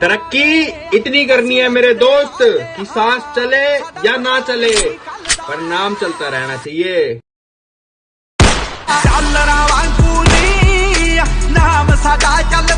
तरक्की इतनी करनी है मेरे दोस्त कि सांस चले या ना चले, पर नाम चलता रहना चाहिए। नाम चल।